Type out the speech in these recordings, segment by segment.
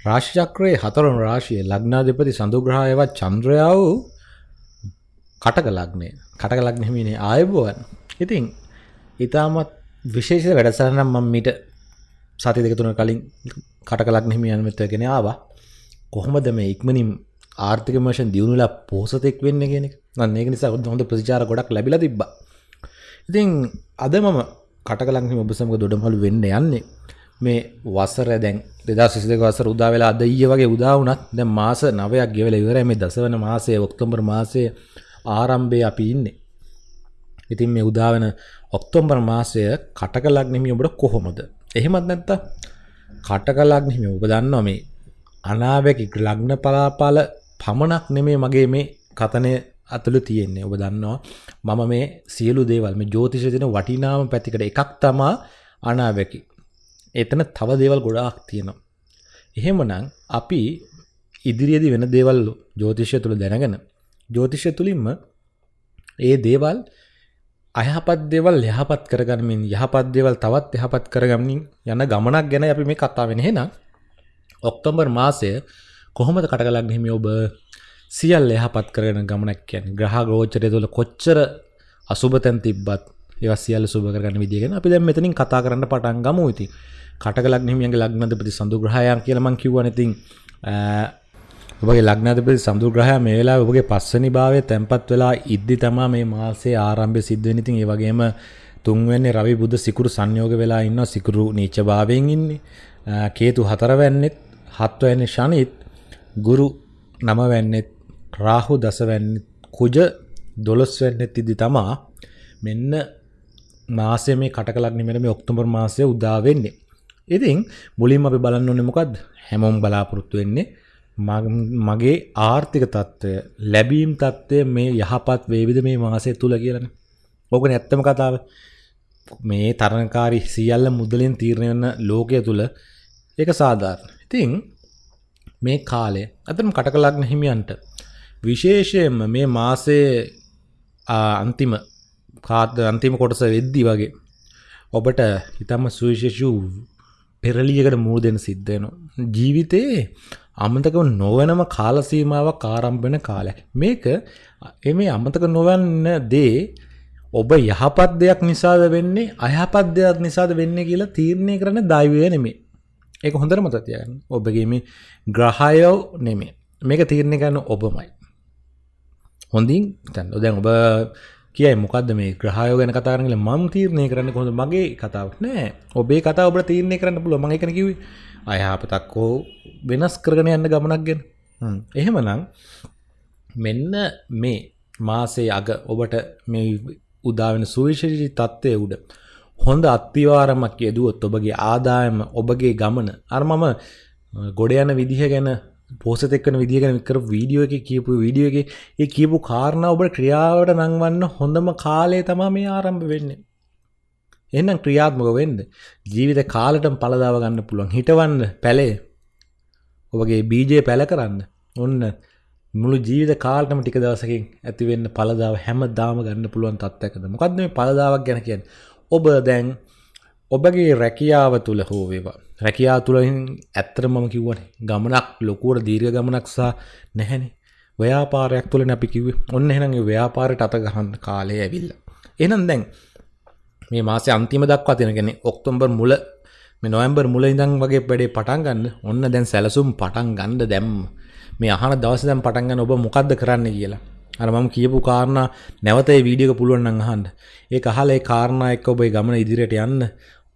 රාශිචක්‍රයේ හතරවන රාශිය ලග්නාධිපති සඳුග්‍රහයවත් චන්ද්‍රයා වූ කටක ලග්නය. කටක ලග්න හිමිනේ ආයුබෝවන්. ඉතින් ඉතාමත් විශේෂ වැඩසරනම් මම මීට සති දෙක තුන කලින් කටක ලග්න හිමියන් මෙතගෙන ආවා. කොහොමද මේ ඉක්මනින් ආර්ථික වශයෙන් දියුණුවලා පෝසතෙක් වෙන්න කියන එක? නම් ඒක නිසා හොඳ ප්‍රතිචාර ගොඩක් ලැබිලා තිබ්බා. ඉතින් අද මම කටක ලග්න හිමි ඔබ සමග දොඩමළු වෙන්න යන්නේ. මේ වසර දැන් දෙදස් සිසිදක වසර උදා වෙලා අද ඊය වගේ උදා වුණත් දැන් මාස නවයක් ගෙවලා ඉවරයි මේ දසවන මාසයේ ඔක්තෝබර් මාසයේ ආරම්භයේ අපි ඉන්නේ. ඉතින් මේ උදා වෙන ඔක්තෝබර් මාසය කටක ලග්න හිමි ඔබට කොහොමද? එහෙමත් නැත්නම් කටක ලග්න හිමි ඔබ දන්නවා මේ අනාවැකි ලග්න පලාපාල පමණක් නෙමේ මගේ මේ කතනය අතුළු තියෙන්නේ ඔබ දන්නවා මම මේ සියලු දේවල් මේ ජෝතිෂ දෙන වටිනාම පැතිකට එකක් තමා අනාවැකි එතන තව දේවල් ගොඩාක් තියෙනවා. එහෙමනම් අපි ඉදිරියේදී වෙන දේවල් ජ්‍යොතිෂය තුල දැනගෙන ජ්‍යොතිෂය තුලින්ම ඒ දේවල් අයහපත් දේවල් යහපත් කරගන්නමින් යහපත් දේවල් තවත් යහපත් කරගන්නමින් යන ගමනක් ගැන අපි මේ කතා වෙන්නේ එහෙනම් ඔක්තෝබර් මාසය කොහොමද කටකලක් හිමි ඔබ? සියල්ල යහපත් කරගෙන ගමනක් කියන්නේ ග්‍රහ ගෝචරය තුළ කොච්චර අසුබ තැන් තිබ්බත් ඒවා සියල්ල සුබ කරගන්න විදිහ ගැන අපි දැන් මෙතනින් කතා කරන්න පටන් ගමු. ඉතින් කටක ලග්නහිමියන්ගේ ලග්නාධිපති සඳුග්‍රහයන් කියලා මම කිව්වනේ ඉතින් ඔබගේ ලග්නාධිපති සඳුග්‍රහය මේ වෙලාවේ ඔබගේ පස්වෙනි භාවයේ තැම්පත් වෙලා ඉද්දි තමයි මේ මාසයේ ආරම්භය සිද්ධ වෙන්නේ. ඉතින් ඒ වගේම තුන්වෙනි රවි බුධ සිකුරු සංයෝග වෙලා ඉන්නවා. සිකුරු නීච භාවයෙන් ඉන්නේ. කේතු හතරවැන්නෙත් හත්වැනි ශනිත් ගුරු නවවැන්නෙත් රාහු දසවැන්නෙත් කුජ දොළොස්වැන්නෙත් ඉදි තමා මෙන්න මාසය මේ කටක ලග්නෙ මේ ඔක්තෝබර් මාසය උදා වෙන්නේ. ඉතින් මුලින්ම අපි බලන්න ඕනේ මොකද්ද? හැමෝම බලාපොරොත්තු වෙන්නේ මගේ ආර්ථික තත්ත්වය ලැබීම් තත්ත්වය මේ යහපත් වේවිද මේ මාසය තුල කියලානේ. ඕකනේ ඇත්තම කතාව. මේ තරණකාරී සියල්ල මුදලින් තීරණය වෙන ලෝකය තුල ඒක සාධාරණ. ඉතින් මේ කාලය අතම කටක ලග්න හිමියන්ට විශේෂයෙන්ම මේ මාසයේ අන්තිම කාත් අන්තිම කොටස වෙද්දි වගේ ඔබට හිතම සුවිශේෂ පෙරලියකට මුහුණ දෙන්න සිද්ධ වෙනවා. ජීවිතේ අමතක නොවනම කාල සීමාවක් ආරම්භ වෙන කාලයක්. මේක මේ අමතක නොවන්න දේ ඔබ යහපත් දෙයක් නිසාද වෙන්නේ අයහපත් දෙයක් නිසාද වෙන්නේ කියලා තීරණය කරන්න දෛවය නෙමෙයි. ඒක හොඳට මතක තියාගන්න. ඔබගේ මේ ග්‍රහයෝ නෙමෙයි. මේක තීරණය කරන්න ඔබමයි. හොඳින් දැන් ඔබ කියයි. මොකක්ද මේ ග්‍රහයෝ ගැන කතා කරන කියලා මම තීරණය කරන්න කොහොමද? මගේ කතාවක් නෑ. ඔබේ කතාව ඔබට තීරණය කරන්න පුළුවන්. මම ඒකනේ කිව්වේ. අයහපතක් හෝ වෙනස් කරගෙන යන්න ගමනක් ගැන. එහෙමනම් මෙන්න මේ මාසේ අග ඔබට මේ උදා වෙන සුවිශේෂී තත්ත්වයේ උඩ හොඳ අත්විවරමක් යෙදුවොත් ඔබගේ ආදායම ඔබගේ ගමන අර මම ගොඩ යන විදිහ ගැන පෝසත එක්කන විදිහ ගැන කර වීඩියෝ එක කියපු වීඩියෝ එක ඒ කියපු කාරණා ඔබ ක්‍රියාවට නංවන්න හොඳම කාලය තමා මේ ආරම්භ වෙන්නේ. එහෙනම් ක්‍රියාත්මක වෙන්න ජීවිත කාලෙටම පළදාව ගන්න පුළුවන්. හිටවන්න පැලේ ඔබගේ බීජය පැල කරන්න. ඔන්න මුළු ජීවිත කාලටම ටික දවසකින් ඇති වෙන්න පළදාව හැමදාම ගන්න පුළුවන් තත්ත්වයකද. මොකද්ද මේ පළදාවක් ගැන කියන්නේ? ඔබ දැන් ඔබගේ රැකියාව තුල හෝ වේවා. රැකියා තුළින් ඇත්තට මම කිව්වනේ ගමනක් ලොකුවට දීර්ඝ ගමනක් සහ නැහැනේ. ව්‍යාපාරයක් තුළනේ අපි කිව්වේ ඔන්න එහෙනම් ඒ ව්‍යාපාරයට අත ගහන්න කාලය ඇවිල්ලා. එහෙනම් දැන් මේ මාසේ අන්තිම දක්වා තියෙන කියන්නේ ඔක්තෝබර් මුල මේ නොවැම්බර් මුල ඉඳන් වගේ වැඩේ පටන් ගන්න. ඔන්න දැන් සැලසුම් පටන් ගන්න දැම්ම මේ අහන දවසේ දැන් පටන් ගන්න ඔබ මොකද්ද කරන්න කියලා. අර මම කියපු කාරණා නැවත ඒ වීඩියෝ එක පුළුවන් නම් අහන්න. ඒක අහලා ඒ කාරණා එක්ක ඔබ ගමන ඉදිරියට යන්න.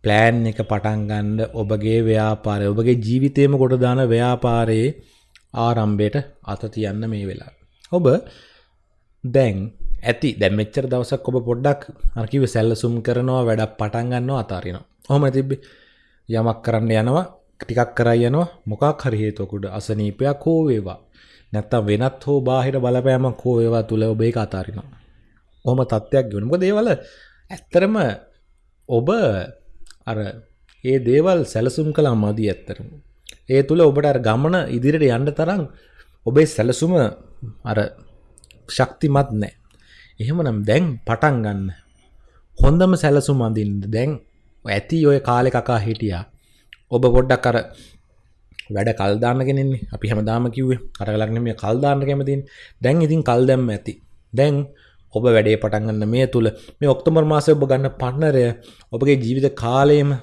ප්ලෑන් එක පටන් ගන්න ඔබගේ ව්‍යාපාරය ඔබගේ ජීවිතේම කොට දාන ව්‍යාපාරයේ ආරම්භයට අත තියන්න මේ වෙලා. ඔබ දැන් ඇති දැන් මෙච්චර දවසක් ඔබ පොඩ්ඩක් අර කිව්වේ සැලසුම් කරනවා වැඩක් පටන් ගන්නවා අතාරිනවා. ඔහොම තිබ්බේ. යමක් කරන්න යනවා ටිකක් කරයි යනවා මොකක් හරි හේතුවකට අසනීපයක් හෝ වේවා. නැත්තම් වෙනත් හෝ බාහිර බලපෑමක් හෝ වේවා තුල ඔබ ඒක අතාරිනවා. ඔහොම තත්ත්වයක් ගෙවන. මොකද ඒවල ඇත්තරම ඔබ අර ඒ දේවල් සැලසුම් කළා මදි ඇත්තරම. ඒ තුළ ඔබට අර ගමන ඉදිරියට යන්න තරම් ඔබේ සැලසුම අර ශක්තිමත් නැහැ. එහෙමනම් දැන් පටන් ගන්න. හොඳම සැලසුම් අඳින්න. දැන් ඇති ඔය කාලේ කකා හිටියා. ඔබ පොඩ්ඩක් අර වැඩ කල්දාන්න කෙනෙන්නේ අපි හැමදාම කිව්වේ කටලක්න මේ කල්දාන්න කැමතින් දැන් ඉතින් කල් දැම්ම ඇති දැන් ඔබ වැඩේ පටන්ගන්න මේ තුළ මේ ඔක්තොමර් මාසය ඔබ ගන්න පන්නරය ඔබගේ ජීවිත කාලයම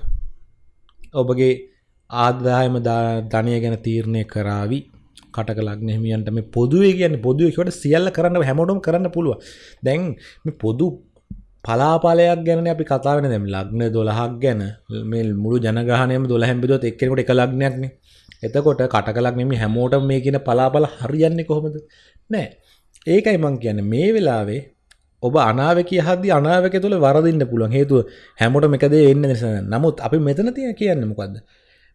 ඔබගේ ආදායම ධනය ගැන තීරණය කරාවි කටක ලක්නෙහිමියන්ට මේ පොදුවේ කියන්න පොදුවකට සියල්ල කරන්න හැමෝටම කරන්න පුළුව දැන් මේ පොදු පලාපාලයක් ගැන අපි කතාවෙන දැම් ලක්න දොළහක් ගැන මේ මුළු ජනගහනයම දොළ හැම්බිදොත් එක්කෙනකොට එක ලක්නයක්න එතකොට කටකලක් නෙමි හැමෝට මේ කියන පලාපල හරියන්නේ කොහොමද? නෑ. ඒකයි මං කියන්න මේ වෙලාවේ ඔබ අනාවක හදදි අනාවක තුළ වරදින්න පුළුවන්. හේතුව හැමෝට එකදේ එන්න නිසා නමුත් අපි මෙතන තිය කියන්න මොකක්ද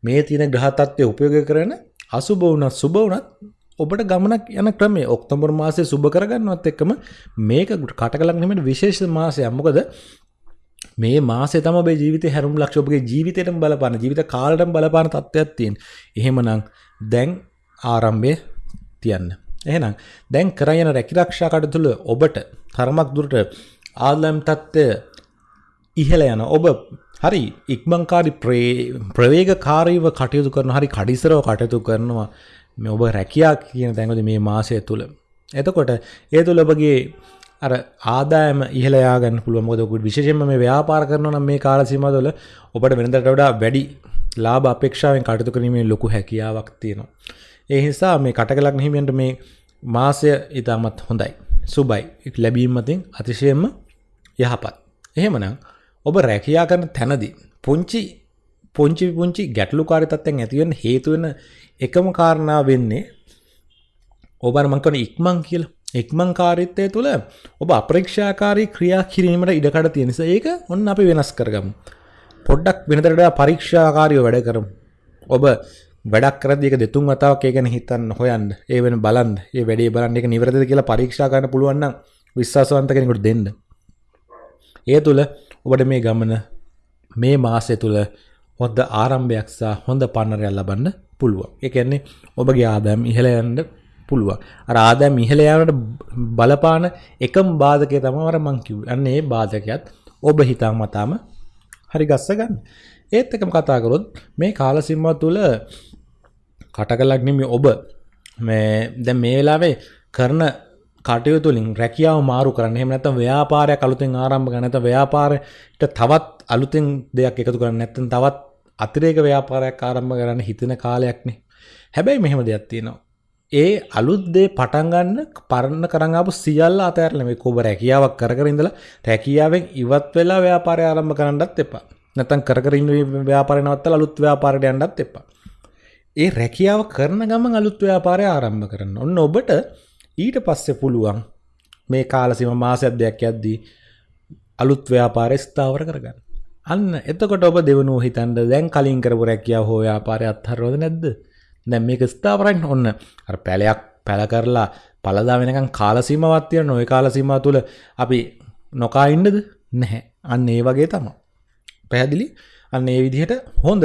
මේ තියෙන ග්‍රහතත්වය උපයෝග කරන අසුබවුනත් සුබවනත් ඔබට ගමනක් යන ක්‍රමේ ඔක්තොබර් මාසය සුභ කරගන්නවත් එක්කම මේක කටකලක්නීමට විශේෂ මාසය අම්මකද මේ මාසේ තම ඔබේ ජීවිතය හැරුම් ලක්ෂ ඔබගේ ජීවිතයට බලපාන ජීවිත කාලටම බලපාන තත්ත්වයක් තියෙන එහෙමනම් දැන් ආරම්භය තියන්න. එහෙනම් දැන් කරයන රැකිරක්ෂා කටතුළ ඔබට තරමක් දුරට ආදලම් තත්ත්වය ඉහළ යන ඔබ හරි ඉක්මංකාරි ප්‍රවේගකාරීව කටයුතු කරන හරි කඩිසරව කටයුතු කරනවා මේ ඔබ රැකියා කියන තැන්වල මේ මාසය තුළ. එතකොට ඒ තුළ ඔබගේ අර ආදායම ඉහළ යාගන්න පුළුවන් මොකද ඔබ විශේෂයෙන්ම මේ ව්‍යාපාර කරනවා නම් මේ කාල සීමාව තුළ ඔබට වෙනදට වඩා වැඩි ලාභ අපේක්ෂාවෙන් කටයුතු කිරීමේ ලොකු හැකියාවක් තියෙනවා. ඒ නිසා මේ කටකලක් හිමියන්ට මේ මාසය ඉතාමත් හොඳයි. සුබයි. ලැබීම මතින් අතිශයෙන්ම යහපත්. එහෙමනම් ඔබ රැකියා කරන තැනදී පුංචි පුංචි පුංචි ගැටලුකාරී තත්ත්වයන් ඇති වෙන්න හේතු වෙන එකම කාරණා වෙන්නේ ඔබට මං කරන ඉක්මන් කියලා. ඉක්මන් කාරීත්වය තුළ ඔබ අපරීක්ෂාකාරී ක්‍රියා කිරීමට ඉඩකඩ තියෙන නිසා ඒක ඔන්න අපි වෙනස් කරගමු. පොඩ්ඩක් වෙනතට වඩා පරීක්ෂාකාරීව වැඩ කරමු. ඔබ වැඩක් කරද්දී ඒක දෙතුන් වතාවක් ඒ ගැන හිතන්න හොයන්න. ඒ වෙන බලන්න. ඒ වැඩේ බලන්න ඒක නිවැරදිද කියලා පරීක්ෂා කරන්න පුළුවන් නම් විශ්වාසවන්ත කෙනෙකුට දෙන්න. ඒ තුළ ඔබට මේ ගමන මේ මාසය තුළ හොඳ ආරම්භයක් සහ හොඳ පන්නරයක් ලබන්න පුළුවන්. ඒ කියන්නේ ඔබගේ ආදායම් ඉහළ යන්න පුළුවන්. අර ආදායම් ඉහළ යාමට බලපාන එකම බාධකය තමයි අර මං කිව්වේ. අන්න ඒ බාධකයත් ඔබ හිතාමතාම හරි ගස්ස ගන්න. ඒත් එකම කතා කරොත් මේ කාල සීමාව තුළ කටකලක් නෙමෙයි ඔබ මේ දැන් මේ වෙලාවේ කරන කටයුතු වලින් රැකියාව මාරු කරන්න. එහෙම නැත්නම් ව්‍යාපාරයක් අලුතෙන් ආරම්භ කරන්න. නැත්නම් ව්‍යාපාරයට තවත් අලුතෙන් දෙයක් එකතු කරන්න. නැත්නම් තවත් අතිරේක ව්‍යාපාරයක් ආරම්භ කරන්න හිතෙන කාලයක්නේ. හැබැයි මෙහෙම දෙයක් තියෙනවා. ඒ අලුත් දේ පටන් ගන්න පරණ කරන් ආපු සියල්ල අතහැරලා මේ කොබ රැකියාවක් කර කර ඉඳලා රැකියාවෙන් ඉවත් වෙලා ව්‍යාපාරය ආරම්භ කරන්නත් එපා. නැත්නම් කර කර ඉන්න ව්‍යාපාරය නවත්තලා අලුත් ව්‍යාපාරයට යන්නත් එපා. ඒ රැකියාව කරන ගමන් අලුත් ව්‍යාපාරය ආරම්භ කරන්න. ඔන්න ඔබට ඊට පස්සේ පුළුවන් මේ කාලසීම මාසයක් දෙයක් යද්දී අලුත් ව්‍යාපාරය ස්ථාවර කරගන්න. අන්න එතකොට ඔබ දෙවනුව හිතන්ද දැන් කලින් කරපු රැකියාව හෝ ව්‍යාපාරය අත්හරිනවද නැද්ද? දැන් මේක ස්ථාවරයින් ඔන්න අර පැලයක් පැල කරලා පළදා වෙනකන් කාල සීමාවක් තියෙන ওই කාල සීමාව තුල අපි නොකා ඉන්නද? නැහැ. අන්න ඒ වගේ තමයි. පැහැදිලි? අන්න ඒ විදිහට හොඳ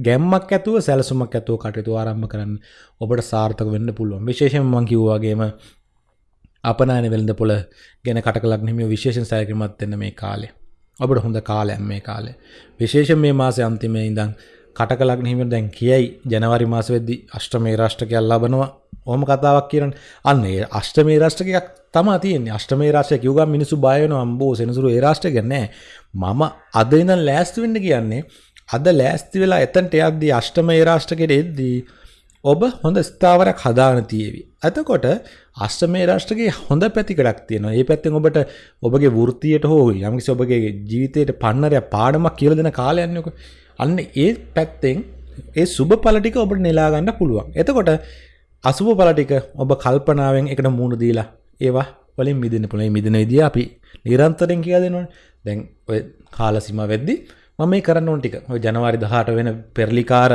ගැම්මක් ඇතුව සැලසුමක් ඇතුව කටයුතු ආරම්භ කරන්න ඔබට සාර්ථක වෙන්න පුළුවන්. විශේෂයෙන්ම මම කිව්වා වගේම අපනායන වෙළඳ පොළ ගැන කටකලක් නෙමෙයි විශේෂයෙන් සැලකිලිමත් වෙන්න මේ කාලේ. ඔබට හොඳ කාලයක් මේ කාලේ. විශේෂයෙන් මේ මාසේ අන්තිමේ ඉඳන් කටකලක් හිම දැන් කියයි ජනවාරි මාස වෙද්දි අෂ්ටමේ රාෂ්ටකයක් ලබනවා ඕම කතාවක් කියරන අන්න ඒ අෂ්ටමේ රාෂ්ටකයක් තමා තියෙන්නේ අෂ්ටමේ රාශය කිව්ගම් මිනිසු බය වෙනවා අම්බෝ සෙනසුරු ඒ රාෂ්ටක නෑ මම අද ඉඳන් ලෑස්ති වෙන්න කියන්නේ අද ලෑස්ති වෙලා එතනට යද්දී අෂ්ටමේ රාෂ්ටකයට එද්දී ඔබ හොඳ ස්ථාවරයක් හදාන තියේවි. එතකොට අෂ්ටමේ රාෂ්ට්‍රකයේ හොඳ පැතිකඩක් තියෙනවා. ඒ පැත්තෙන් ඔබට ඔබගේ වෘත්තියට හෝ යම්කිසි ඔබගේ ජීවිතයට පන්නරයක් පාඩමක් කියලා දෙන කාලයක් යන්නකො. අන්න ඒ පැත්තෙන් ඒ සුබ ඵල ටික ඔබට නෙලා ගන්න පුළුවන්. එතකොට අසුබ ඵල ටික ඔබ කල්පනාවෙන් එකට මූණ දීලා ඒවා වලින් මිදෙන්න පුළුවන්. මේ මිදෙන විදිය අපි නිරන්තරයෙන් කියලා දෙනවනේ. දැන් ඔය කාල සීමා වෙද්දි මම මේ කරන්න ඕන ටික. ඔය ජනවාරි 18 වෙන පෙරලිකාර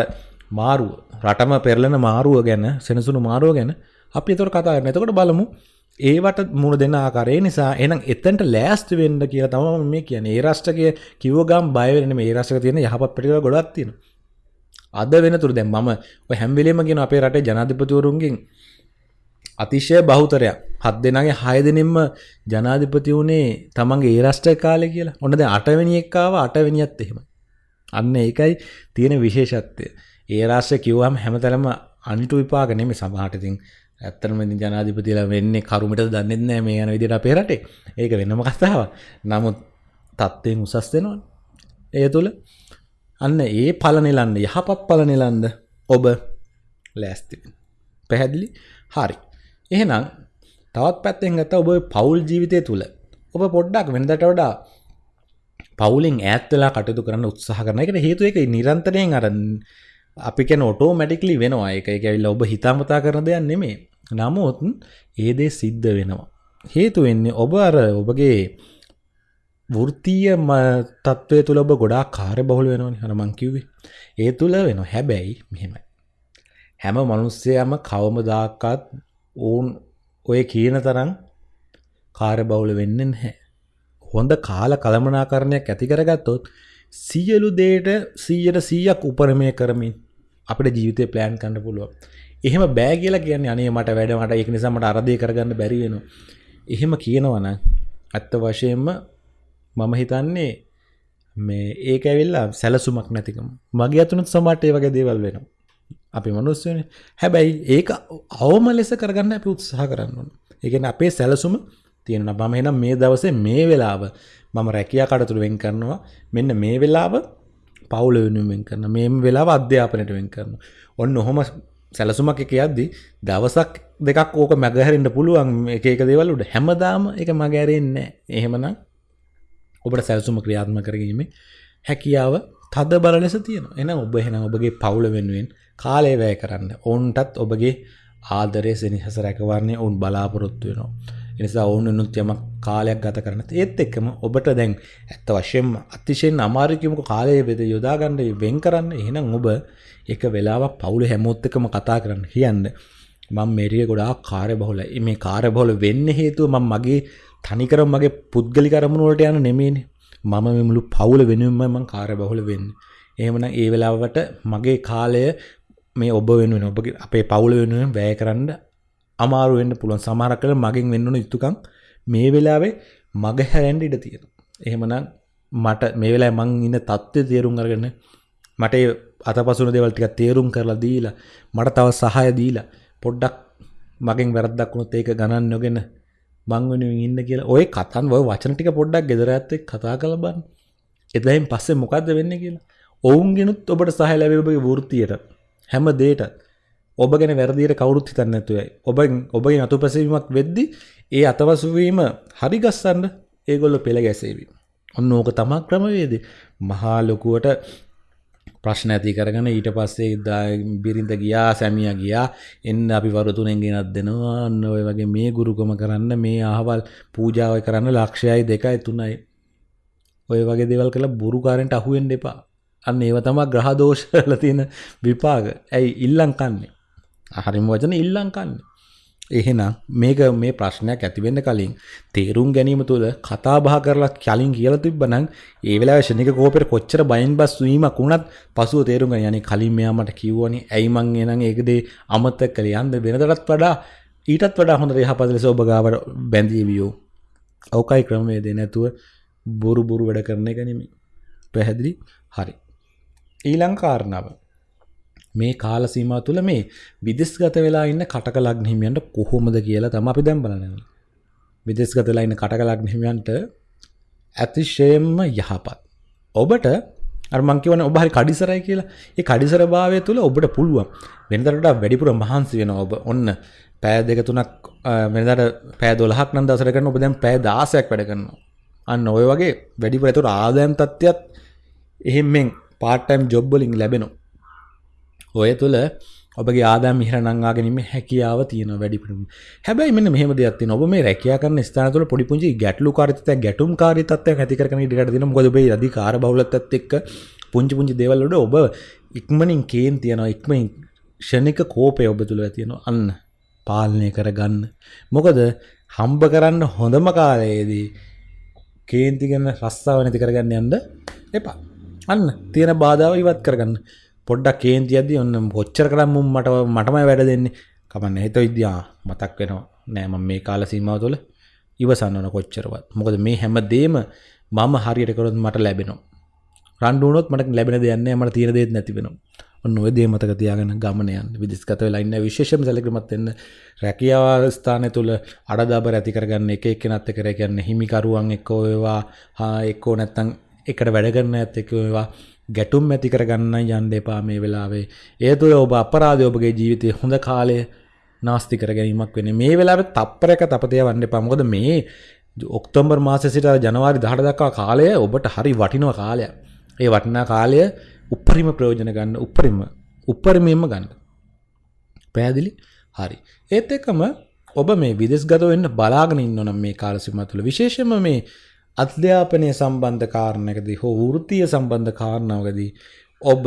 මාරුව රටම පෙරලෙන මාරුව ගැන සෙනසුණු මාරුව ගැන අපි එතකොට කතා කරනවා. එතකොට බලමු ඒවට මුණ දෙන්න ආකාරය නිසා එහෙනම් එතනට ලෑස්ති වෙන්න කියලා තමයි මේ කියන්නේ. ඒ රාෂ්ට්‍රකයේ කිව්ව ගම් බය වෙන්නේ නෙමෙයි. ඒ රාෂ්ට්‍රක තියෙන යහපත් ප්‍රතිඵල ගොඩක් තියෙනවා. අද වෙනතුරු දැන් මම ඔය හැම වෙලෙම කියන අපේ රටේ ජනාධිපතිවරුන්ගෙන් අතිශය බහුතරයක් හත් දෙනාගේ හය දෙනෙම්ම ජනාධිපති වුණේ තමන්ගේ ඒ රාෂ්ට්‍ර කාලේ කියලා. ඔන්න දැන් අටවෙනි එක්කාව අටවෙනියත් එහෙමයි. අන්න ඒකයි තියෙන විශේෂත්වය. ඒ රාශ්‍ය කිව්වම් හැමතැනම අනිටු විපාක නෙමෙයි සමහරට ඉතින් ඇත්තටම ඉතින් ජනාධිපතිලා වෙන්නේ කරුමට දන්නෙත් නැහැ මේ යන විදිහට අපේ රටේ. ඒක වෙනම කතාවක්. නමුත් තත්ත්වයෙන් උසස් වෙනවනේ. ඒ තුල අන්න ඒ ඵල නෙලන්න යහපත් ඵල නෙලන්න ඔබ ලෑස්ති වෙන්න. පැහැදිලි? හරි. එහෙනම් තවත් පැත්තෙන් ගත්ත ඔබ පවුල් ජීවිතය තුළ ඔබ පොඩ්ඩක් වෙනදට වඩා පවුලින් ඈත්වෙලා කටයුතු කරන්න උත්සාහ කරන එකට හේතු එක නිරන්තරයෙන් අර අපි කැන ඔටෝ මැටිකලි වෙනවා. එක එක ඇවිල්ල ඔබ හිතාමතා කරන දෙයක් නෙමේ නමුත් ඒදේ සිද්ධ වෙනවා. හේතු වෙන්නේ ඔබ අර ඔබගේ වෘතිය තත්ත්වය තුළ ඔබ ගොඩා කාරය බහුල වෙනවනි හනමං කිව්වේ. ඒ තුළ වෙන හැබැයි මෙහෙමයි. හැම මනුස්සයම කවමදාකත් ඔවුන් ඔය කියන තරම් කාර්ය බහුල වෙන්නේ නැහැ. හොඳ කාල කළමනාකරණයක් ඇති කරගත්තොත් සියලු දේට 100ට 100ක් උපරමය කරමින් අපේ ජීවිතේ ප්ලෑන් කරන්න පුළුවන්. එහෙම බෑ කියලා කියන්නේ අනේ මට වැඩ මට ඒක නිසා මට අර දේ කරගන්න බැරි වෙනවා. එහෙම කියනවා නම් ඇත්ත වශයෙන්ම මම හිතන්නේ මේ ඒක ඇවිල්ලා සැලසුමක් නැතිකම. මගේ අතුනත් සමහරට ඒ වගේ දේවල් වෙනවා. අපි මනුස්සයනේ. හැබැයි ඒක අවම ලෙස කරගන්න අපි උත්සාහ කරන්න ඕන. ඒ කියන්නේ අපේ සැලසුම තියෙනවා. මම එහෙනම් මේ දවසේ මේ වෙලාව මම රැකියා කටයුතු වෙන් කරනවා. මෙන්න මේ වෙලාව පවුල වෙනුවෙන් වෙන් කරනවා. මේ වෙලාව අධ්‍යාපනයට වෙන් කරනවා. ඔන්න ඔහොම සැලසුමක් එක යද්දි දවසක් දෙකක් ඕක මැගහැරෙන්න පුළුවන් එක එක දේවල් උඩ හැමදාම ඒක මගහැරෙන්නේ නැහැ. එහෙමනම් ඔබට සැලසුම ක්‍රියාත්මක කරගීමේ හැකියාව තද බල ලෙස තියෙනවා. එහෙනම් ඔබ එහෙනම් ඔබගේ පවුල වෙනුවෙන් කාලය වැය කරන්න. ඔවුන්ටත් ඔබගේ ආදරය සෙනෙහස රැකවරණය ඔවුන් බලාපොරොත්තු වෙනවා. එනිසා ඔවුන් වෙනුත් යමක් කාලයක් ගත කරන්න. ඒත් එක්කම ඔබට දැන් ඇත්ත වශයෙන්ම අතිශයින් අමාරු කිමුක කාලය වෙද යොදා ගන්න වෙන් කරන්න. එහෙනම් ඔබ එක වෙලාවක් පවුල හැමෝත් එක්කම කතා කරන්න කියන්න. මම මේරිය ගොඩාක් කාර්යබහුලයි. මේ කාර්යබහුල වෙන්න හේතුව මම මගේ තනිකරම මගේ පුද්ගලික අරමුණු වලට යන නෙමෙයිනේ. මම මේ මුළු පවුල වෙනුවෙන්ම මම කාර්යබහුල වෙන්නේ. එහෙමනම් ඒ වෙලාවට මගේ කාලය මේ ඔබ වෙනුවෙන් ඔබගේ අපේ පවුල වෙනුවෙන් වැය කරන්න අමාරු වෙන්න පුළුවන් සමහරක් වෙලාවට මගෙන් වෙන්න ඕන යුතුයකම් මේ වෙලාවේ මග හැරෙන්න ඉඩ තියෙනවා. එහෙමනම් මට මේ වෙලාවේ මං ඉන්න தත්ත්වය තේරුම් අරගෙන මට ඒ අතපසුන දේවල් ටිකක් තේරුම් කරලා දීලා මට තව සහාය දීලා පොඩ්ඩක් මගෙන් වැරද්දක් වුණොත් ඒක ගණන් නොගෙන මං වෙනුවෙන් ඉන්න කියලා ඔය කතන් ඔය වචන ටික පොඩ්ඩක් ගෙදර ඇත්ත එක්ක කතා කරලා බලන්න. එතෙන් පස්සේ මොකද්ද වෙන්නේ කියලා. ඔවුන්ගෙනුත් ඔබට සහාය ලැබෙයි ඔබගේ වෘත්තියට. හැම දෙයටත් ඔබ ගැන වැරදියට කවුරුත් හිතන්නේ නැතුවයි. ඔබ ඔබගේ අතුපැසවීමක් වෙද්දි ඒ අතවසුවීම හරි ගස්සන්න ඒගොල්ලෝ පෙළ ගැසේවි. ඔන්න ඕක තමයි ක්‍රමවේදය. මහා ලොකුවට ප්‍රශ්න ඇති කරගෙන ඊට පස්සේ බිරිඳ ගියා සැමියා ගියා එන්න අපි වරු තුනෙන් ගෙනත් දෙනවා අන්න ඔය වගේ මේ ගුරුකම කරන්න මේ අහවල් පූජාව කරන්න ලක්ෂයයි දෙකයි තුනයි ඔය වගේ දේවල් කළා බුරුකාරන්ට අහුවෙන්න එපා අන්න ඒව තමයි ග්‍රහ දෝෂ වල තියෙන විපාක. ඇයි ඉල්ලම් කන්නේ? හරිම වචන ඉල්ලම් කන්නේ. එහෙනම් මේක මේ ප්‍රශ්නයක් ඇති වෙන්න කලින් තේරුම් ගැනීම තුළ කතා බහ කරලා කලින් කියලා තිබ්බනම් ඒ වෙලාවේ ශනික කෝපෙට කොච්චර බයින් බස් වීමක් වුණත් පසුව තේරුම් ගන්න. යන්නේ කලින් මෙයා මට කිව්වනේ ඇයි මං එනං ඒක දේ අමතක කළේ. යන්න වෙනදටත් වඩා ඊටත් වඩා හොඳ යහපත් ලෙස ඔබ ගාවට බැඳීවියෝ. ඔකයි ක්‍රමවේදේ නැතුව බොරු බොරු වැඩ කරන එක නෙමෙයි. පැහැදිලි? හරි. ඊළං කාරණාව මේ කාල සීමාව තුළ මේ විදෙස්ගත වෙලා ඉන්න කටක ලග්න හිමියන්ට කොහොමද කියලා තමයි අපි දැන් බලන්නේ. විදෙස්ගත වෙලා ඉන්න කටක ලග්න හිමියන්ට අතිශයින්ම යහපත්. ඔබට අර මං කියවනේ ඔබ හරි කඩිසරයි කියලා. ඒ කඩිසර භාවය තුළ ඔබට පුළුවන් වෙනදට වඩා වැඩිපුර මහන්සි වෙනවා ඔබ. ඔන්න පෑ දෙක තුනක් වෙනදට පෑ 12ක් නම් දවසට කරන ඔබ දැන් පෑ 16ක් වැඩ කරනවා. අන්න ඔය වගේ වැඩිපුර ඒතර ආදායම් තත්ත්වයක් එහෙම්ෙන් පාර්ට්ටයිම් ජොබ්බලින් ලැබෙනවා. ඔය තුළ ඔබගේ ආදායම් ඉහළ නංවා ගැනීම හැකියාව තියෙන වැඩිපුරම. හැබැයි මෙන්න මෙහෙම දෙයක් තියෙනවා. ඔබ මේ රැකියා කරන ස්ථාන තුළ පොඩි පුංචි ගැටලුකාරීත්වයක් ගැටුම්කාරීත්වයක් ඇති කරගෙන ඉඩකට දෙනවා. මොකද ඔබේ අධිකාර බහුලත්වයත් එක්ක පුංචි පුංචි දේවල් වලට ඔබ ඉක්මනින් කේන් තියනවා. ඉක්මනින් ෂණික කෝපය ඔබ තුළ තියෙනවා. අන්න පාලනය කරගන්න. මොකද හම්බ කරන්න හොඳම කාලයේදී කේන්ති ගැන රස්සාව නැති කරගන්න යන්න එපා. අන්න තියෙන බාධාව ඉවත් කරගන්න පොඩ්ඩක් කේන්ති අද්දි ඔන්න කොච්චර කරම් මුම් මට මටමයි වැඩ දෙන්නේ. කමන්න හිත විද්‍යා මතක් වෙනවා. නෑ මම මේ කාල සීමාව තුළ ඉවසන්න ඕන කොච්චරවත්. මොකද මේ හැම දේම මම හරියට කරොත් මට ලැබෙනවා. රණ්ඩු වුණොත් මට ලැබෙන දෙයක් නෑ මට තියෙන දේත් නැති වෙනවා. ඔන්න ඔය දේ මතක තියාගෙන ගමන යන්න. විදිස්ගත වෙලා ඉන්න විශේෂම සැලකිලිමත් වෙන්න රැකියාව ස්ථානය තුල අඩදබර ඇති කරගන්න එක එක්කෙනත් එක්ක කියන්නේ හිමිකරුවන් එක්ක ඒවා හා එක්කෝ නැත්තම් එකට වැඩ කරන ඇත් එක්ක ඒවා ගැටුම් ඇති කරගන්න යන්න එපා මේ වෙලාවේ ඒ තුළ ඔබ අපරාධය ඔබගේ ජීවිතය හොඳ කාලය නාස්ති කර ගැනීමක් වෙන මේ වෙලාවේ තප්පරයක තපතය වන්න එපා මොකද මේ ඔක්තෝබර් මාසෙ සිට ජනවාරි 18 දක්වා කාලය ඔබට හරි වටිනවා කාලයක්. ඒ වටිනා කාලය උපරිම ප්‍රයෝජන ගන්න උපරිම උපරිමයෙන්ම ගන්න. පැහැදිලි? හරි. ඒත් එක්කම ඔබ මේ විදෙස්ගත වෙන්න බලාගෙන ඉන්න නම් මේ කාල සීමාව තුළ විශේෂයෙන්ම මේ අධ්‍යාපනය සම්බන්ධ කාරණයකදී හෝ වෘත්තීය සම්බන්ධ කාරණාවකදී ඔබ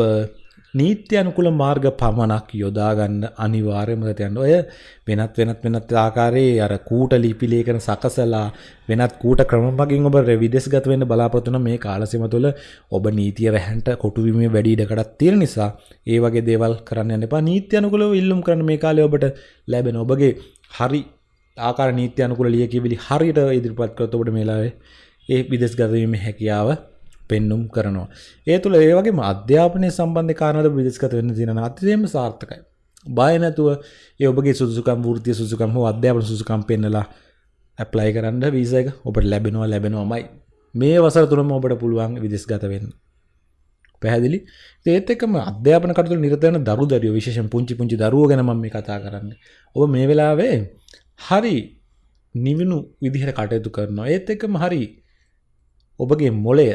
නීත්‍ය අනුකූල මාර්ග පමණක් යොදාගන්න අනිවාර්යයෙන්ම තියන්න. ඔය වෙනත් වෙනත් වෙනත් ආකාරයේ අර කූට ලිපි ලේඛන සකසලා වෙනත් කූට ක්‍රම මගින් ඔබ විදේශගත වෙන්න බලාපොරොත්තු වෙන මේ කාලසීම තුළ ඔබ නීතිය රැහන්ට කොටු වීමේ වැඩි ඉඩකඩක් තියෙන නිසා ඒ වගේ දේවල් කරන්න යන්න එපා. නීත්‍ය අනුකූලව ඉල්ලුම් කරන මේ කාලේ ඔබට ලැබෙන ඔබගේ හරි ආකාර නීත්‍ය අනුකූල ලියකියවිලි හරියට ඉදිරිපත් කරොත් ඔබට මේ වෙලාවේ ඒ විදේශගත වීමේ හැකියාව පෙන්නුම් කරනවා. ඒ තුළ ඒ වගේම අධ්‍යාපනය සම්බන්ධ කාරණාවල විදේශගත වෙන්න තියෙන අතිශයින්ම සාර්ථකයි. බය නැතුව ඒ ඔබගේ සුදුසුකම් වෘත්තීය සුදුසුකම් හෝ අධ්‍යාපන සුදුසුකම් පෙන්නලා ඇප්ලයි කරන්න වීසා එක ඔබට ලැබෙනවා ලැබෙනවාමයි. මේ වසර තුනම ඔබට පුළුවන් විදේශගත වෙන්න. පැහැදිලි ඒත් එක්කම අධ්‍යාපන කටයුතු නිරත වෙන දරු දරුවෝ විශේෂයෙන් පුංචි පුංචි දරුවෝ ගැන මම මේ කතා කරන්නේ. ඔබ මේ වෙලාවේ හරි නිවිනු විදිහට කටයුතු කරනවා. ඒත් එක්කම හරි ඔබගේ මොලය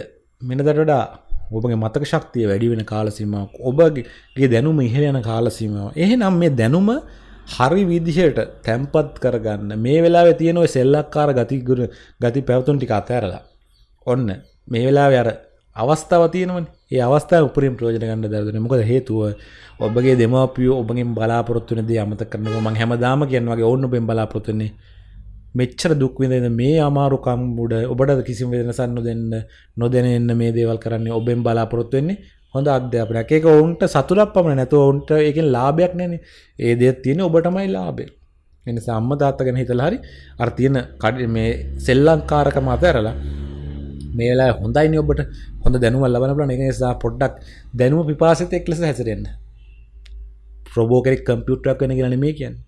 මෙනදට වඩා ඔබගේ මතක ශක්තිය වැඩි වෙන කාලසීමාවක් ඔබගේ දැනුම ඉහළ යන කාලසීමාව. එහෙනම් මේ දැනුම හරි විදිහට තැම්පත් කරගන්න මේ වෙලාවේ තියෙන ඔය සෙල්ලක්කාර ගතිගුණ ගති පැවතුම් ටික අතහැරලා ඔන්න මේ වෙලාවේ අර අවස්ථාව තියෙනවනේ. ඒ අවස්ථාව උපරිම ප්‍රයෝජන ගන්න දරදෙන. මොකද හේතුව ඔබගේ දෙමාපියෝ ඔබගෙන් බලාපොරොත්තු වෙන දේ අමතක කරනවා. මම හැමදාම කියන වගේ ඕන්න ඔබෙන් බලාපොරොත්තු වෙන්නේ මෙච්චර දුක් විඳින මේ අමාරුකම් උඩ ඔබට කිසිම වෙනසක් නොදෙන්න නොදෙන එන්න මේ දේවල් කරන්නේ ඔබෙන් බලාපොරොත්තු වෙන්නේ හොඳ අධ්‍යාපනයක්. ඒක ඔවුන්ට සතුටක් පමණ නැතුව ඔවුන්ට ඒකෙන් ලාභයක් නැනේ. ඒ දේ තියෙන ඔබටමයි ලාභය. ඒ නිසා අම්මා තාත්තා ගැන හිතලා හරි අර තියෙන මේ සෙල්ලංකාරකම අතහැරලා මේ වෙලාවේ හොඳයිනේ ඔබට හොඳ දැනුමක් ලබන්න පුළුවන්. ඒක නිසා පොඩ්ඩක් දැනුම පිපාසිතෙක් ලෙස හැසිරෙන්න. රොබෝ කෙනෙක් කම්පියුටරයක් වෙන කියලා නෙමෙයි කියන්නේ.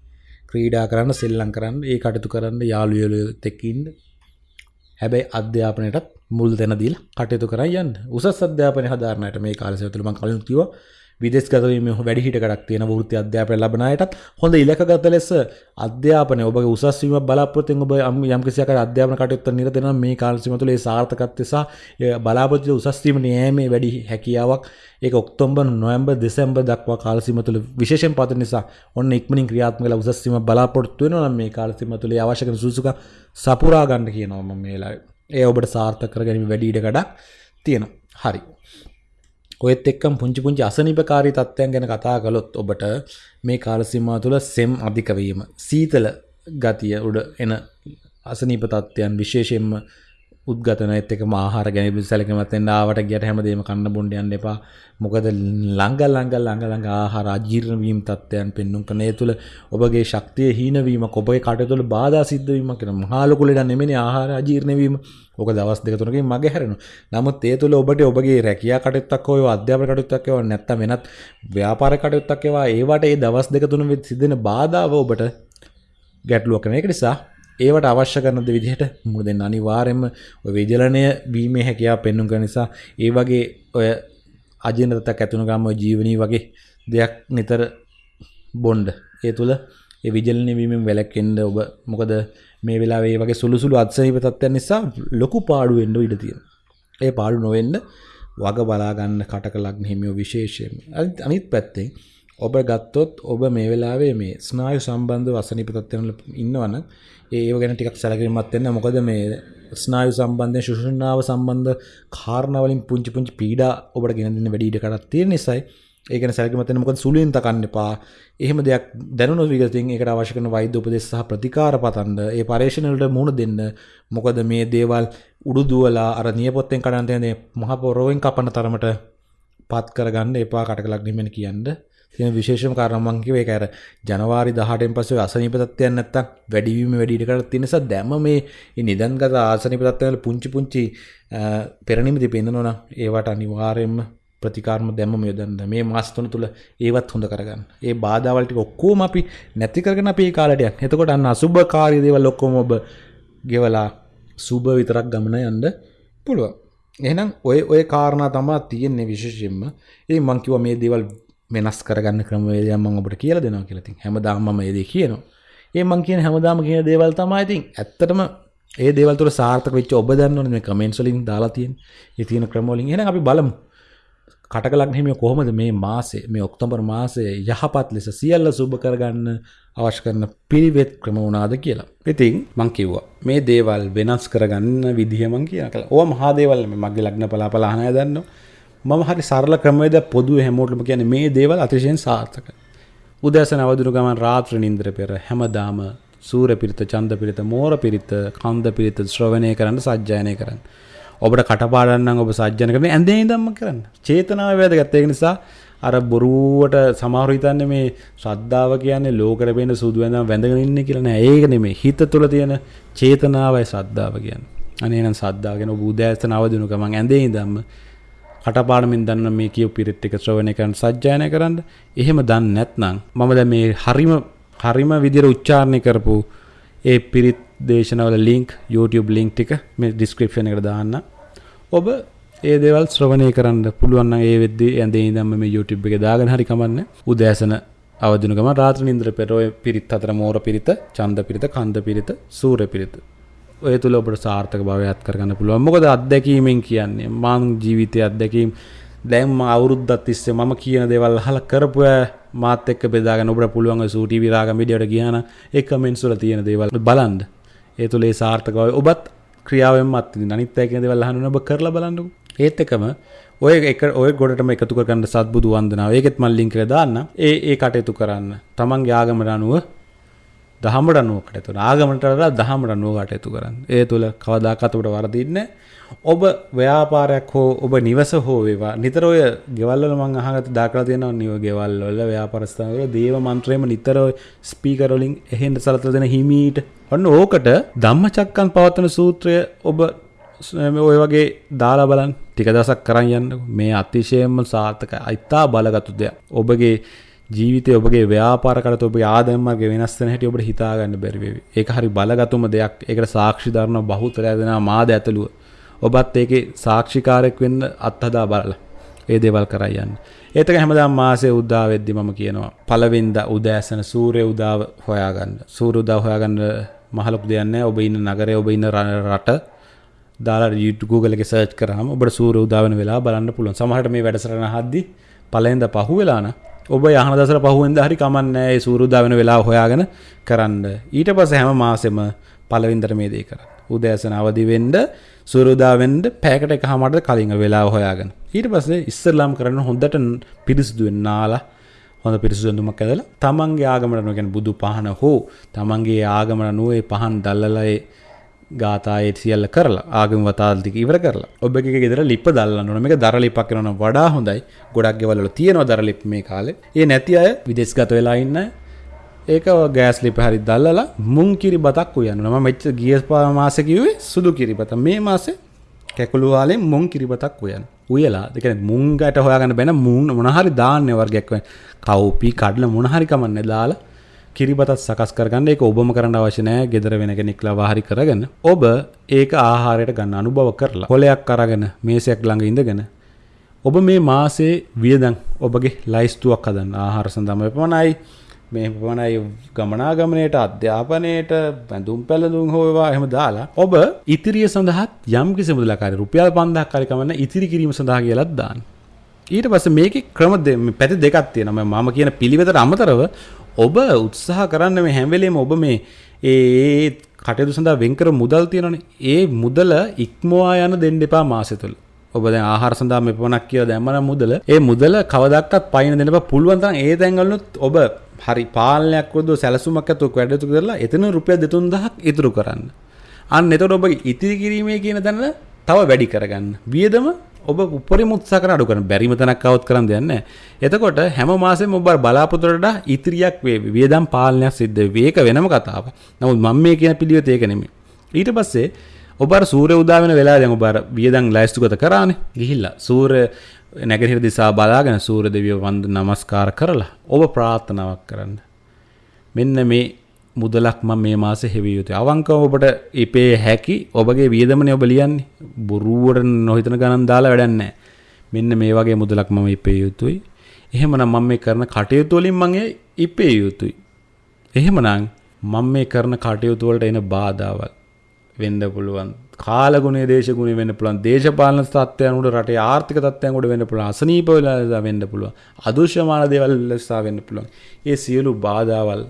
ක්‍රීඩා කරන්න සෙල්ලම් කරන්න ඒ කටයුතු කරන්න යාළුවෝ එක්ක ඉන්න. හැබැයි අධ්‍යාපනයටත් මුල් තැන දීලා කටයුතු කරන් යන්න. උසස් අධ්‍යාපනය හදාරන්නට මේ කාලය තුළ මම කලින් කිව්වා විදෙස්ගතවීම වැඩි හිටකටක් තියෙන වෘත්ති අධ්‍යාපනය ලබන අයටත් හොඳ ඉලක්කගත ලෙස අධ්‍යාපනය ඔබගේ උසස් වීම බලාපොරොත්තු වෙන ඔබ යම් කිසි ආකාරයක අධ්‍යාපන කටයුත්තක් නිරත වෙනවා. මේ කාල සීමාව තුළ ඒ සාර්ථකත්වය සහ බලාපොරොත්තු උසස් වීම නෑමේ වැඩි හැකියාවක්. ඒක ඔක්තෝබර් නොවැම්බර් දෙසැම්බර් දක්වා කාල සීමාව තුළ විශේෂයෙන් පවතින නිසා ඔන්න ඉක්මනින් ක්‍රියාත්මක වෙලා උසස් වීම බලාපොරොත්තු වෙනවා නම් මේ කාල සීමාව තුළ අවශ්‍ය කරන සුසුක සපුරා ගන්න කියනවා මම මේ වෙලාවේ ඒ ඔබට සාර්ථක කරගැනීම වැඩි ඉඩකඩක් තියෙනවා. හරි. ඔයත් එක්කම් පුංචි පුංචි අසනීපකාරී තත්ත්වයන් ගැන කතා කළොත් ඔබට මේ කාල සීමාව තුළ සෙම් අධික වීම සීතල ගතිය උඩ එන අසනීප තත්ත්වයන් විශේෂයෙන්ම උද්ගතන එත් එක ආහාර ගැන සැලකමත් වෙන්න ආවට ගියට හැමදේම කන්න බොන්න යන්න එපා. මොකද ළඟ ළඟ ළඟ ළඟ ආහාර අජීර්ණ වීම තත්ත්වයන් පෙන්වුම් කරන ඒ තුළ ඔබගේ ශක්තිය හීන වීමක් ඔබගේ කටයුතු වල බාධා සිද්ධ වීමක් කියන මහා ලොකු ලෙඩ නෙමෙයි ආහාර අජීර්ණ වීම. ඕක දවස් දෙක තුනකින් මගේ හැරෙනවා. නමුත් ඒ තුළ ඔබට ඔබගේ රැකියා කටයුත්තක් හෝ අධ්‍යාපන කටයුත්තක් හෝ නැත්නම් වෙනත් ව්‍යාපාර කටයුත්තක් ඒවා ඒවට ඒ දවස් දෙක තුන සිදෙන බාධාව ඔබට ගැටලුවක් වෙන එක නිසා ඒවට අවශ්‍ය කරනද විදිහට මුහුණ දෙන්න අනිවාර්යයෙන්ම ඔය විජලනය වීමේ හැකියාව පෙන්වන කර නිසා ඒ වගේ ඔය අජීර්ණතක් ඇතුණු ගාම ඔය ජීවනී වගේ දෙයක් නිතර බොන්ඩ ඒ තුළ ඒ විජලනය වීමෙන් වැළැක්වෙන්න ඔබ මොකද මේ වෙලාවේ වගේ සුළු සුළු අත්සනීප තත්ත්වයන් නිසා ලොකු පාඩු වෙන්න ඉඩ තියෙනවා. ඒ පාඩු නොවෙන්න වග බලා ගන්න කටක ලග්න හිමියෝ විශේෂයෙන්. අනිත් පැත්තෙන් ඔබ ගත්තොත් ඔබ මේ වෙලාවේ මේ ස්නායු සම්බන්ධව අසනීප තත්ත්වයන් වල ඉන්නවනම් ඒව ගැන ටිකක් සැලකිලිමත් වෙන්න. මොකද මේ ස්නායු සම්බන්ධයෙන් ශුෂ්ණාව සම්බන්ධ කාරණා වලින් පුංචි පුංචි පීඩා ඔබට ගෙන දෙන්න වැඩි ඉඩ කඩක් තියෙන නිසායි. ඒකන සැලකිමතන මොකද සුළුවෙන් තකන්න එපා. එහෙම දෙයක් දැනුණු විගතින් ඒකට අවශ්‍ය කරන වෛද්‍ය උපදෙස් සහ ප්‍රතිකාර පතන්න. ඒ පර්යේෂණ වලට මුහුණ දෙන්න. මොකද මේ දේවල් උඩු දුවලා අර නියපොත්තෙන් කඩන්න තියෙන මහ පොරවෙන් කපන තරමට පත් කරගන්න එපා කටකලක් නිමෙන කියන්න. තියෙන විශේෂම කාරණා මම කිව්වේ ඒක අර ජනවාරි 18න් පස්සේ අසනීප තත්ත්වයන් නැත්තම් වැඩිවීම වැඩි ඉඩකට තියෙන නිසා දැම මේ නිදන්ගත ආසනීප තත්ත්වවල පුංචි පුංචි පෙරනිමිති පෙන්නනවා නම් ඒවට අනිවාර්යයෙන්ම ප්‍රතිකාරම දැම්ම යොදන්න මේ මාස තුන තුල ඒවත් හොඳ කරගන්න. ඒ බාධාවල් ටික ඔක්කොම අපි නැති කරගෙන අපි ඒ කාලයට යන්න. එතකොට අන්න අසුභකාරී දේවල් ඔක්කොම ඔබ ගෙවලා සුබ විතරක් ගමන යන්න පුළුවන්. එහෙනම් ඔය ඔය කාරණා තමා තියෙන්නේ විශේෂයෙන්ම. ඉතින් මං කිව්වා මේ දේවල් වෙනස් කරගන්න ක්‍රමවේදයක් මම ඔබට කියලා දෙනවා කියලා. ඉතින් හැමදාම මම මේ දේ කියනවා. ඒ මං කියන හැමදාම කියන දේවල් තමයි ඉතින් ඇත්තටම ඒ දේවල් තුළ සාර්ථක වෙච්ච ඔබ දන්නවනේ මේ කමෙන්ට්ස් වලින් දාලා තියෙන. ඒ තියෙන ක්‍රම වලින් එහෙනම් අපි බලමු. කටක ලග්න කොහොමද මේ මාසේ මේ ඔක්තෝබර් මාසයේ යහපත් ලෙස සියල්ල සුබ කරගන්න අවශ්‍ය කරන පිළිවෙත් ක්‍රම වුණාද කියලා. ඉතින් මං කිව්වා මේ දේවල් වෙනස් කරගන්න විදිහ මං කියන කලා. ඕවා මහා දේවල් මේ මගේ ලග්න බලාපල අහන අය දන්නවා. මම හරි සරල ක්‍රමවේද පොදුවේ හැමෝටම කියන්නේ මේ දේවල් අතිශයින් සාර්ථකයි. උදෑසන අවදිනු ගමන් රාත්‍රී නින්දර පෙර හැමදාම සූර පිරිත, චන්ද පිරිත, මෝර පිරිත, කන්ද පිරිත ශ්‍රවණය කරන්න සජ්ජායනය කරන්න. ඔබට කටපාඩන්නම් ඔබ සජ්ජන කරන ඇඳේ ඉඳම්ම කරන්න. චේතනාව වැදගත් ඒක නිසා අර බොරුවට සමහර හිතන්නේ මේ ශ්‍රද්ධාව කියන්නේ ලෝකෙට පේන සුදු ඇඳන් වැඳගෙන ඉන්නේ කියලා නෑ. ඒක නෙමෙයි. හිත තුළ තියෙන චේතනාවයි ශ්‍රද්ධාව කියන්නේ. අනේ නම් ශ්‍රද්ධාව කියන ඔබ උදෑසන අවදිනු ගමන් ඇඳේ ඉඳම්ම කටපාඩමින් දන්න මේ කියපු පිරිත් ටික ශ්‍රවණය කරන්න සජ්ජායනය කරන්න. එහෙම දන්නේ නැත්නම් මම දැන් මේ හරිම හරිම විදිහට උච්චාරණය කරපු ඒ පිරිත් දේශනවල ලින්ක් YouTube ලින්ක් ටික මේ ඩිස්ක්‍රිප්ෂන් එකට දාන්න. ඔබ ඒ දේවල් ශ්‍රවණය කරන්න පුළුවන් නම් ඒ වෙද්දී ඇඳේ ඉඳන්ම මේ YouTube එකේ දාගෙන හරි කමන්නේ. උදෑසන අවදින ගම රාත්‍රී නින්දර පෙර ඔය පිරිත් අතර මෝර පිරිත, ඡන්ද පිරිත, කන්ද පිරිත, සූර පිරිත. ඔය තුල ඔබට සාර්ථක භාවයක් කරගන්න පුළුවන්. මොකද අත්දැකීමෙන් කියන්නේ මං ජීවිතයේ අත්දැකීම් දැන් මම අවුරුද්දක් තිස්සේ මම කියන දේවල් අහලා කරපු මාත් එක්ක බෙදාගෙන ඔබට පුළුවන් ඔය සූටි විරාගම් වීඩියෝට ගියානම් ඒ කමෙන්ට්ස් වල තියෙන දේවල් බලන්න. ඒ තුල ඒ සාර්ථකව ඔබත් ක්‍රියාවෙන් මත් විඳින්න. අනිත් අය කියන දේවල් අහන්න ඔබ කරලා බලන්නකෝ. ඒත් එකම ඔය එක ඔය ගොඩටම එකතු කරගන්න සත්බුදු වන්දනාව. ඒකෙත් මම ලින්ක් එකේ දාන්න. ඒ ඒ කටයුතු කරන්න. තමන්ගේ ආගමට අනුව දහමට අනුව කටයුතු කරන්න. ආගමට වඩා දහමට අනුව කටයුතු කරන්න. ඒ තුල කවදාකවත් ඔබට වරදින්නේ ඔබ ව්‍යාපාරයක් හෝ ඔබ නිවස හෝ වේවා. නිතර ඔය ගෙවල් වල මම අහගත්ත දාකලා තියෙනවා නිව ගෙවල් වල ව්‍යාපාර ස්ථාන වල දේව මන්ත්‍රයම නිතර ඔය ස්පීකර් වලින් එහෙන් සලතලා දෙන හිමීට. ඔන්න ඕකට ධම්මචක්කන් පවත්වන සූත්‍රය ඔබ ඔය වගේ දාලා බලන්න. ටික දවසක් කරන් යන්න. මේ අතිශයම සාර්ථකයි. අයිතා බලගත්තු දෙයක්. ඔබගේ ජීවිතය ඔබගේ ව්‍යාපාර කරත ඔබ ආදම්මගේ වෙනස් වෙන හැටි ඔබට හිතා ගන්න බැරි වෙවි. ඒක හරි බලගතුම දෙයක්. ඒකට සාක්ෂි දරන බහුතරය දෙනා මාද ඇතුළුව. ඔබත් ඒකේ සාක්ෂිකාරයක් වෙන්න අත්හදා බලලා ඒ දේවල් කරා යන්න. ඒතක හැමදාම මාසේ උදා වෙද්දි මම කියනවා පළවෙනිදා උදෑසන සූර්ය උදාව හොයාගන්න. සූර්ය උදාව හොයාගන්න මහ ලොකු දෙයක් නැහැ. ඔබ ඉන්න නගරේ ඔබ ඉන්න රට දාලා YouTube Google එකේ search කරාම ඔබට සූර්ය උදා වෙන වෙලාව බලන්න පුළුවන්. සමහරට මේ වැඩසටහන අහද්දි පළවෙනිදා පහුවෙලා නම් ඔබ යහන දසර පහුවෙන්ද හරි කමන්නේ ඒ සූර්ය උදා වෙන වෙලාව හොයාගෙන කරන්න. ඊට පස්සේ හැම මාසෙම පළවෙනිදට මේ දේ කරන්න. උදෑසන අවදි වෙන්න සුරුදාවෙන්ඩ පෑකට එක හමට කලින් වෙලා හොයාගෙන ඊට පස්සේ ඉස්සරලාම් කරන්න හොඳට පිරිසිදුවෙන් නාලා හොඳ පිරිසුදුමක් ඇදලා තමන්ගේ ආගමට නොගෙන බුදු පහන හෝ තමන්ගේ ආගමට නුවේ පහන් දල්ලලයි ගාතායේ සියල්ල කරලා ආගම වතාල්තික ඉවර කරලා. ඔබගේ ගෙදර ලිප දල්ලන්න ඕන. මේක දර ලිපක් කරනවා වඩා හොඳයි. ගොඩක් ගෙවල් වල තියෙනවා දර ලිප් මේ කාලේ. ඒ නැති අය විදේශගත වෙලා ඉන්න ඒක ගෑස් ලිප හරි දල්ලලා මුං කිරි බතක් උයන්න මම මෙච්ච ගිය මාසෙ කිව්වේ සුදු කිරිබත මේ මාසේ කැකුළු වාලෙන් මුං කිරිබතක් උයන් උයලා. ඒ කියන්නේ මුංගට හොයාගන්න බැන මුං මොන හරි දාන්නේ වර්ගයක් වෙන කවුපි කඩල මොන හරි කමන්නේ දාලා කිරිබතත් සකස් කරගන්න ඒක ඔබම කරන්න අවශ්‍ය නැහැ ගෙදර වෙන කෙනෙක් ලවා හරි කරගෙන ඔබ ඒක ආහාරයට ගන්න අනුභව කරලා කොලයක් අරගෙන මේසයක් ළඟ ඉඳගෙන ඔබ මේ මාසේ වියදම් ඔබගේ ලයිස්තුවක් හදන්න ආහාර සඳහාම පමණයි මේ පමණයි ගමනාගමනයට අධ්‍යාපනයට බැඳුම් පැළඳුම් හෝවා එහෙම දාලා ඔබ ඉතිරිය සඳහත් යම් කිසි මුදලකාරී රුපියල් 5000ක් හරි කමන්න ඉතිරි කිරීම සඳහා කියලාත් දාන්න. ඊට පස්සේ මේකේ ක්‍රම පැති දෙකක් තියෙනවා. මම කියන පිළිවෙතට අමතරව ඔබ උත්සාහ කරන්න මේ හැම වෙලේම ඔබ මේ ඒ කටයුතු සඳහා වෙන් කර මුදල් තියෙනවනේ. ඒ මුදල ඉක්මවා යන දෙන්න එපා මාසෙ තුල. ඔබ දැන් ආහාර සඳහා මේ පමණක් කියලා දැම්මනම් මුදල ඒ මුදල කවදාවත් පයින් දෙන්න එපා. පුළුවන් තරම් ඒ තැන්වලුත් ඔබ හරි පාලනයක් වොද සැලසුමක් ඇතුව වැඩතු කරලා එතන රුපියල් 2000ක් ඉතුරු කරන්න. අන්න එතකොට ඔබ ඉතිරි කිරීමේ කියන තැන තව වැඩි කරගන්න. වියදම ඔබ උපරිම උත්සාහ කරන අඩු කරන බැරිම තැනක් આવුත් කරන් දෙයක් නැහැ. එතකොට හැම මාසෙම ඔබ බලාපොරොත්තු වලට ඉතිරියක් වේවි. වියදම් පාලනයක් සිද්ධ වෙයි. ඒක වෙනම කතාවක්. නමුත් මම මේ කියන පිළිවෙත ඒක නෙමෙයි. ඊට පස්සේ ඔබ අර සූර්ය උදා වෙන වෙලාව දැන් ඔබ අර වියදම් ලෑස්තිගත කරානේ. ගිහිල්ලා සූර්ය නැගහිර දිසා බලාගෙන සූර දෙවිය වන්ද නමස්කාර කරලා ඔබ ප්‍රාර්ථනාවක් කරන්න. මෙන්න මේ මුදලක් මම මේ මාසේ හෙවිය යුතුයි. අවංකව ඔබට ඉපේ හැකි ඔබගේ වියදමනේ ඔබ ලියන්නේ. බොරුවට නොහිතන ගණන් දාලා වැඩක් නැහැ. මෙන්න මේ වගේ මුදලක් මම ඉපේ යුතුයි. එහෙමනම් මම මේ කරන කටයුතු වලින් මම ඉපේ යුතුයි. එහෙමනම් මම මේ කරන කටයුතු වලට එන බාධාවල් වෙන්න පුළුවන්. කාලගුණය දේශගුණය වෙන්න පුළුවන්. දේශපාලන තත්ත්වයන් උඩ රටේ ආර්ථික තත්ත්වයන් උඩ වෙන්න පුළුවන්. අසනීප වෙලා වෙන්න පුළුවන්. අදෘශ්‍යමාන දේවල් ලෙසා වෙන්න පුළුවන්. ඒ සියලු බාධාවල්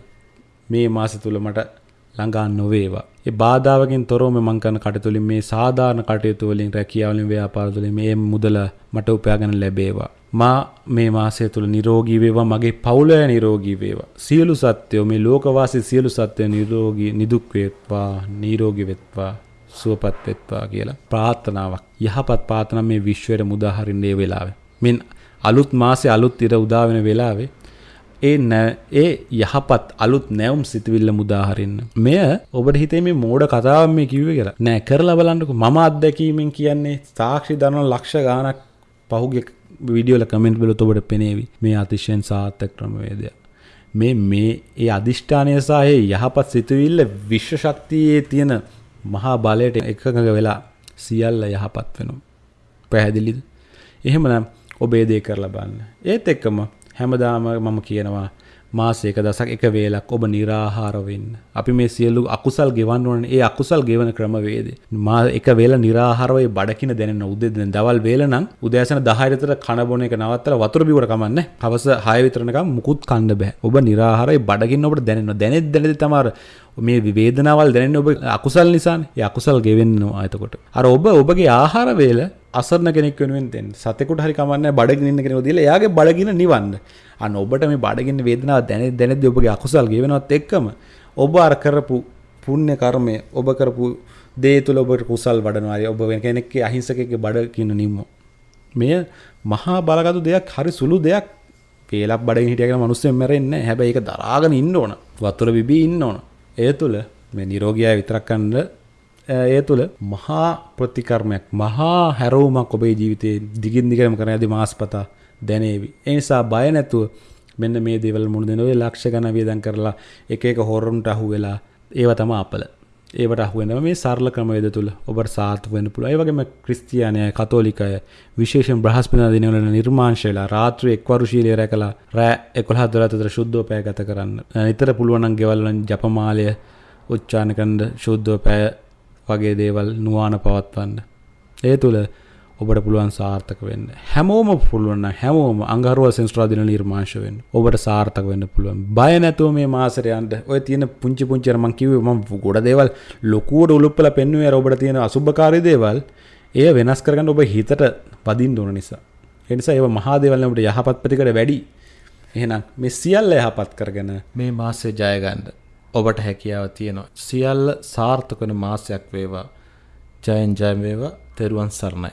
මේ මාස තුල මට ළඟා නොවේවා. ඒ බාධාවකින් තොරව මම කරන කටයුතුලින් මේ සාධාරණ කටයුතු වලින් රැකියාව වලින් ව්‍යාපාර වලින් මේ මුදල මට උපයාගෙන ලැබේවා. මා මේ මාසය තුළ නිරෝගී වේවා මගේ පවුල නිරෝගී වේවා. සියලු සත්‍යෝ මේ ලෝකවාසී සියලු සත්‍යෝ නිරෝගී නිදුක් වේවා, නිරෝගී වෙත්වා, සුවපත් වෙත්වා කියලා ප්‍රාර්ථනාවක්. යහපත් ප්‍රාර්ථනා මේ විශ්වයට මුදා හරින්න ඒ වෙලාවේ. මින් අලුත් මාසේ අලුත් ඉර උදා වෙන වෙලාවේ ඒ ඒ යහපත් අලුත් නැවුම් සිතවිල්ල මුදාහරින්න. මෙය ඔබට හිතේ මේ මෝඩ කතාව මේ කිව්වේ කියලා. නෑ කරලා බලන්නකෝ මම අත්දැකීමෙන් කියන්නේ සාක්ෂි දරන ලක්ෂ ගාණක් පහුගිය වීඩියෝල කමෙන්ට් වල ඔබට පෙනේවි. මේ අතිශයින් සාර්ථක ක්‍රමවේදය. මේ මේ ඒ අදිෂ්ඨානය සහ ඒ යහපත් සිතුවිල්ල විශ්ව ශක්තියේ තියෙන මහා බලයට එකඟ වෙලා සියල්ල යහපත් වෙනවා. පැහැදිලිද? එහෙමනම් ඔබ ඒ දේ කරලා බලන්න. ඒත් එක්කම හැමදාම මම කියනවා මාසයක දසක් එක වේලක් ඔබ නිරාහාර වෙන්න. අපි මේ සියලු අකුසල් ගෙවන්න ඕනේ. ඒ අකුසල් ගෙවන ක්‍රමවේදය. මා එක වේල නිරාහාරව ඒ බඩකින දැනෙන උදේ දැන් දවල් වේල නම් උදෑසන 10 විතර කන බොන එක නවත්තලා වතුර බිව්වට කමන්නේ. හවස 6 විතර නිකන් මුකුත් කන්න බෑ. ඔබ නිරාහාරයි බඩගින්න ඔබට දැනෙනවා. දැනෙද්ද දැනෙද්ද තමයි මේ වේදනාවල් දැනෙන්නේ ඔබ අකුසල් නිසානේ. ඒ අකුසල් ගෙවෙන්නවා එතකොට. අර ඔබ ඔබගේ ආහාර වේල අසරණ කෙනෙක් වෙනුවෙන් දෙන්න. සතෙකුට හරි කමන්නේ බඩගින්න ඉන්න කෙනෙකුට දීලා එයාගේ බඩගින්න නිවන්න. අන්න ඔබට මේ බඩගින්න වේදනාව දැනෙ දැනෙද්දී ඔබගේ අකුසල් ගෙවෙනවත් එක්කම ඔබ අර කරපු පුණ්‍ය කර්මය ඔබ කරපු දේ තුළ ඔබට කුසල් වඩනවා. ඔබ වෙන කෙනෙක්ගේ අහිංසකෙක්ගේ බඩගින්න නිම්ම. මෙය මහා බලගතු දෙයක් හරි සුළු දෙයක්. පේලක් බඩගින්න හිටිය කියලා මිනිස්සුන් මැරෙන්නේ නැහැ. හැබැයි ඒක දරාගෙන ඉන්න ඕන. වතුර බිබී ඉන්න ඕන. ඒ තුළ මේ නිරෝගියා විතරක් කන්න ඒ තුළ මහා ප්‍රතිකර්මයක් මහා හැරවුමක් ඔබේ ජීවිතයේ දිගින් දිගටම කරන යදී මාස්පතා දැනේවි. ඒ නිසා බය නැතුව මෙන්න මේ දේවල් මුණ දෙන ඔය ලක්ෂ ගණන් වියදම් කරලා එක එක හොරුන්ට අහු වෙලා ඒව තමයි අපල. ඒවට අහු වෙනවා මේ සරල ක්‍රමවේද තුල ඔබට සාර්ථක වෙන්න පුළුවන්. ඒ වගේම ක්‍රිස්තියානි අය, කතෝලික අය විශේෂයෙන් බ්‍රහස්පතින්දා දිනවල නිර්මාංශයලා රාත්‍රී එක්වරු ශීලයේ රැකලා රෑ 11 12 අතර ශුද්ධව පැය ගත කරන්න. නිතර පුළුවන් නම් ගෙවල් වලින් ජපමාලය උච්චාරණ කරන ශුද්ධව පැය වගේ දේවල් නුවාන පවත්වන්න. ඒ තුළ ඔබට පුළුවන් සාර්ථක වෙන්න. හැමෝම පුළුවන් හැමෝම අඟහරුව සෙන්ස්ට්‍රා දින නිර්මාංශ වෙන්න. ඔබට සාර්ථක වෙන්න පුළුවන්. බය නැතුව මේ මාසෙට යන්න. ඔය තියෙන පුංචි පුංචි අර මං කිව්වේ මම ගොඩ දේවල් ලොකුවට උලුප්පලා පෙන්නුවේ අර ඔබට තියෙන අසුබකාරී දේවල්. එය වෙනස් කරගන්න ඔබ හිතට පදින්න ඕන නිසා. ඒ නිසා ඒව මහා දේවල් නේ ඔබට යහපත් ප්‍රතිකර වැඩි. එහෙනම් මේ සියල්ල යහපත් කරගෙන මේ මාසෙ ජය ගන්න. ඔබට හැකියාව තියෙනවා. සියල්ල සාර්ථක වෙන මාසයක් වේවා. ජයෙන් ජය වේවා. තෙරුවන් සරණයි.